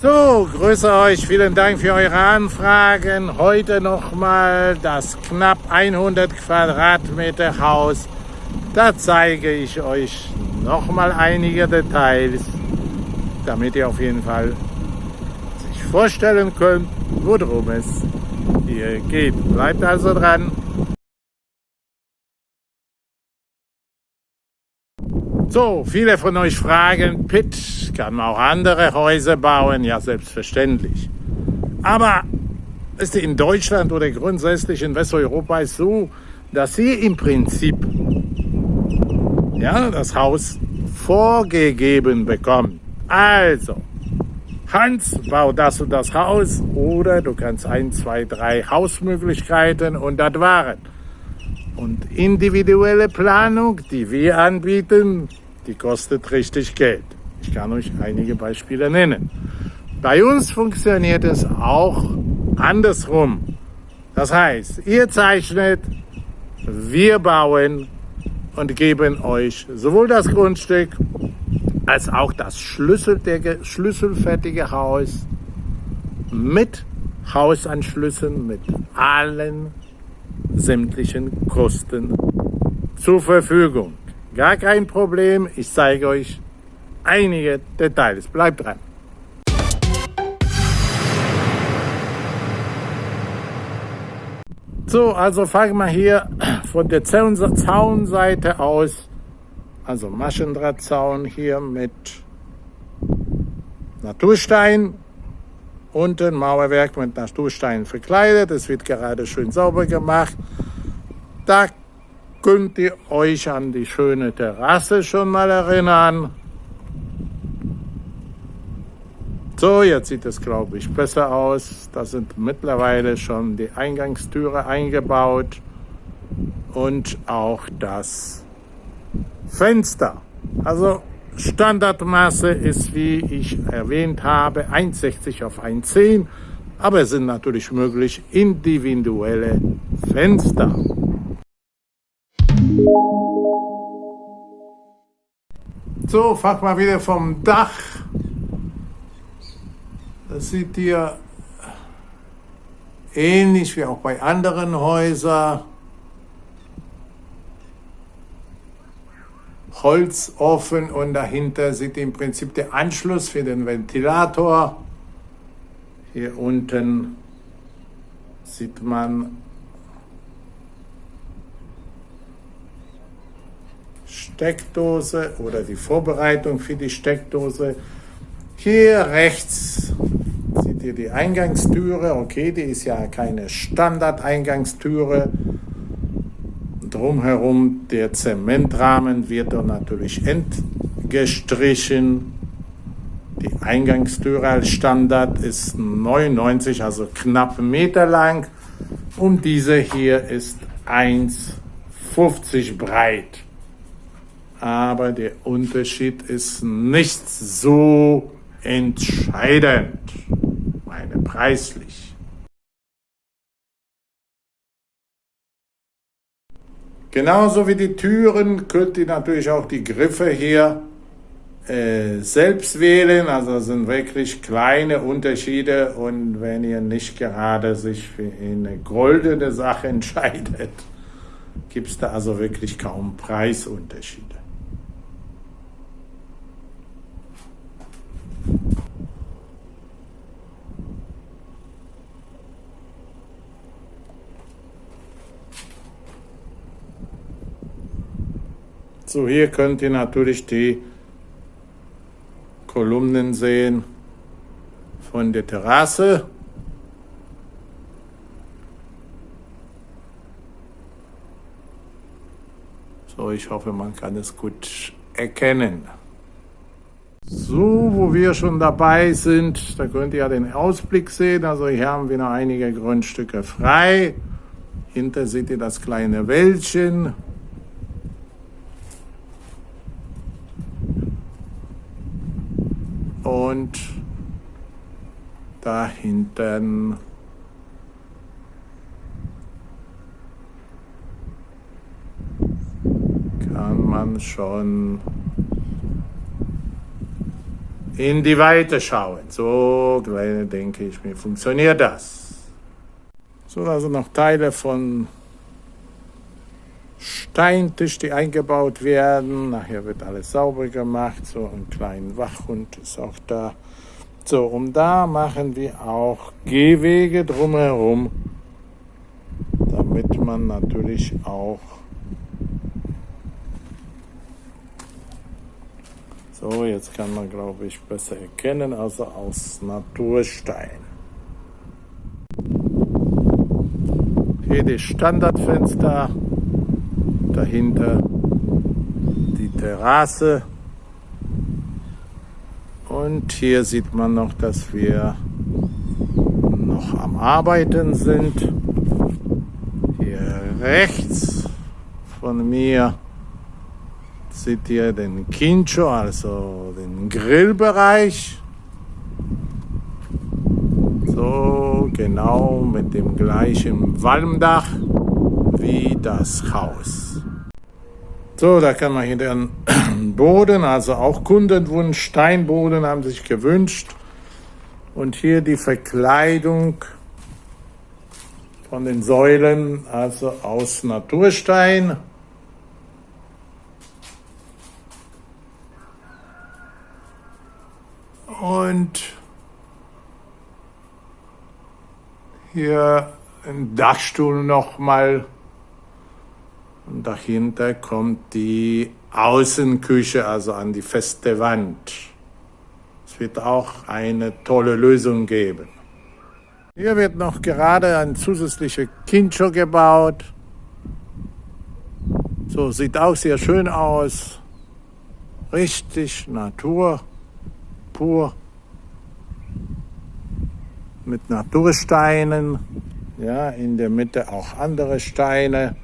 So, grüße euch, vielen Dank für eure Anfragen. Heute nochmal das knapp 100 Quadratmeter Haus. Da zeige ich euch nochmal einige Details, damit ihr auf jeden Fall sich vorstellen könnt, worum es hier geht. Bleibt also dran. So, viele von euch fragen, Pitt, kann man auch andere Häuser bauen? Ja, selbstverständlich. Aber ist in Deutschland oder grundsätzlich in Westeuropa ist so, dass Sie im Prinzip ja, das Haus vorgegeben bekommen. Also, Hans, bau das und das Haus oder du kannst ein, zwei, drei Hausmöglichkeiten und das waren. Und individuelle Planung, die wir anbieten, die kostet richtig Geld. Ich kann euch einige Beispiele nennen. Bei uns funktioniert es auch andersrum. Das heißt, ihr zeichnet, wir bauen und geben euch sowohl das Grundstück als auch das schlüsselfertige Haus mit Hausanschlüssen, mit allen sämtlichen Kosten zur Verfügung. Gar kein Problem, ich zeige euch einige Details. Bleibt dran. So, also fangen wir hier von der Zaunseite aus, also Maschendrahtzaun hier mit Naturstein, unten Mauerwerk mit Naturstein verkleidet, es wird gerade schön sauber gemacht. Da könnt ihr euch an die schöne Terrasse schon mal erinnern. So, jetzt sieht es, glaube ich, besser aus. Da sind mittlerweile schon die Eingangstüre eingebaut und auch das Fenster. Also Standardmaße ist, wie ich erwähnt habe, 1,60 auf 1,10, aber es sind natürlich möglich individuelle Fenster. So, fang mal wieder vom Dach. Das sieht ihr ähnlich wie auch bei anderen Häusern. Holzofen und dahinter sieht im Prinzip der Anschluss für den Ventilator. Hier unten sieht man Steckdose oder die Vorbereitung für die Steckdose. Hier rechts seht ihr die Eingangstüre. Okay, die ist ja keine Standard-Eingangstüre. Drumherum der Zementrahmen wird dann natürlich entgestrichen. Die Eingangstüre als Standard ist 99, also knapp Meter lang. Und diese hier ist 1,50 breit. Aber der Unterschied ist nicht so entscheidend, meine preislich. Genauso wie die Türen könnt ihr natürlich auch die Griffe hier äh, selbst wählen. Also sind wirklich kleine Unterschiede und wenn ihr nicht gerade sich für eine goldene Sache entscheidet, gibt es da also wirklich kaum Preisunterschiede. So, hier könnt ihr natürlich die Kolumnen sehen von der Terrasse. So, ich hoffe, man kann es gut erkennen. So, wo wir schon dabei sind, da könnt ihr ja den Ausblick sehen. Also hier haben wir noch einige Grundstücke frei. Hinter seht ihr das kleine Wäldchen. Und da hinten kann man schon in die Weite schauen. So, denke ich mir, funktioniert das. So, also noch Teile von Steintisch, die eingebaut werden. Nachher wird alles sauber gemacht. So ein kleiner Wachhund ist auch da. So, und da machen wir auch Gehwege drumherum, damit man natürlich auch So, jetzt kann man, glaube ich, besser erkennen, also aus Naturstein. Hier die Standardfenster, dahinter die Terrasse. Und hier sieht man noch, dass wir noch am Arbeiten sind. Hier rechts von mir seht ihr den Kincho, also den Grillbereich. So genau mit dem gleichen Walmdach wie das Haus. So, da kann man hier den Boden, also auch Kundenwunsch, Steinboden haben sich gewünscht. Und hier die Verkleidung von den Säulen, also aus Naturstein. Und hier ein Dachstuhl nochmal. Und dahinter kommt die Außenküche, also an die feste Wand. Es wird auch eine tolle Lösung geben. Hier wird noch gerade ein zusätzlicher Kincho gebaut. So sieht auch sehr schön aus. Richtig Natur pur mit Natursteinen. Ja, in der Mitte auch andere Steine.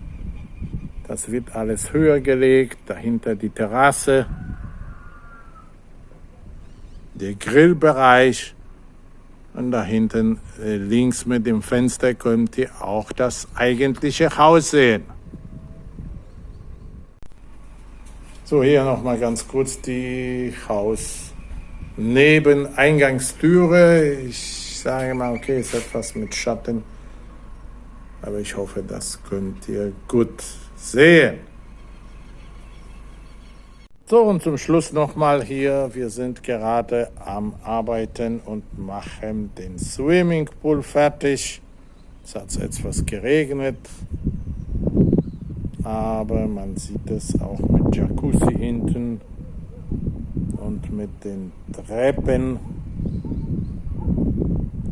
Das wird alles höher gelegt. Dahinter die Terrasse, der Grillbereich. Und da hinten äh, links mit dem Fenster könnt ihr auch das eigentliche Haus sehen. So, hier nochmal ganz kurz die Haus neben Eingangstüre. Ich sage mal, okay, ist etwas mit Schatten, aber ich hoffe, das könnt ihr gut sehen. So, und zum Schluss nochmal hier, wir sind gerade am Arbeiten und machen den Swimmingpool fertig. Es hat etwas geregnet, aber man sieht es auch mit Jacuzzi hinten und mit den Treppen.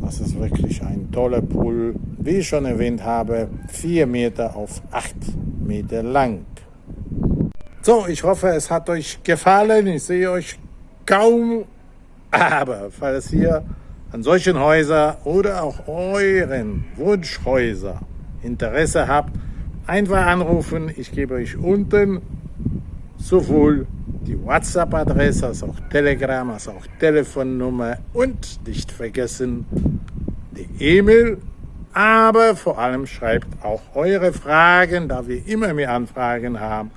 Das ist wirklich ein toller Pool. Wie ich schon erwähnt habe, 4 Meter auf 8 Meter lang. So, ich hoffe, es hat euch gefallen. Ich sehe euch kaum, aber falls ihr an solchen Häusern oder auch euren Wunschhäuser Interesse habt, einfach anrufen. Ich gebe euch unten sowohl die WhatsApp-Adresse, als auch Telegram, als auch Telefonnummer und nicht vergessen die E-Mail. Aber vor allem schreibt auch eure Fragen, da wir immer mehr Anfragen haben,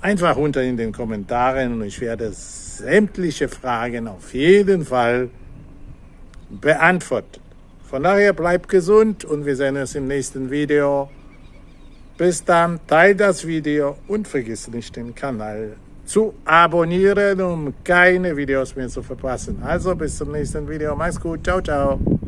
einfach unter in den Kommentaren und ich werde sämtliche Fragen auf jeden Fall beantworten. Von daher bleibt gesund und wir sehen uns im nächsten Video. Bis dann, teilt das Video und vergiss nicht den Kanal zu abonnieren, um keine Videos mehr zu verpassen. Also bis zum nächsten Video. Mach's gut. Ciao, ciao.